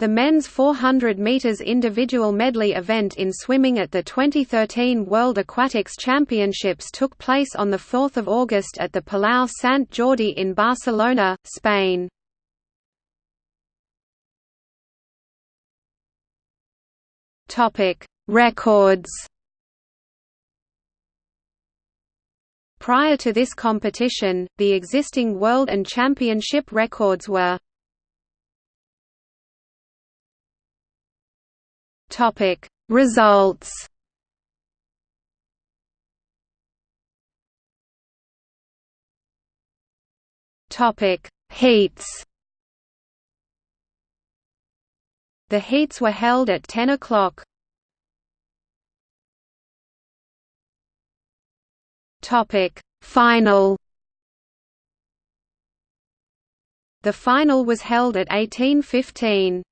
The men's 400 meters individual medley event in swimming at the 2013 World Aquatics Championships took place on 4 August at the Palau Sant Jordi in Barcelona, Spain. Topic: Records Prior to this competition, the existing world and championship records were Topic Results Topic Heats The heats were held at 10 o'clock. Topic Final The final was held at 1815.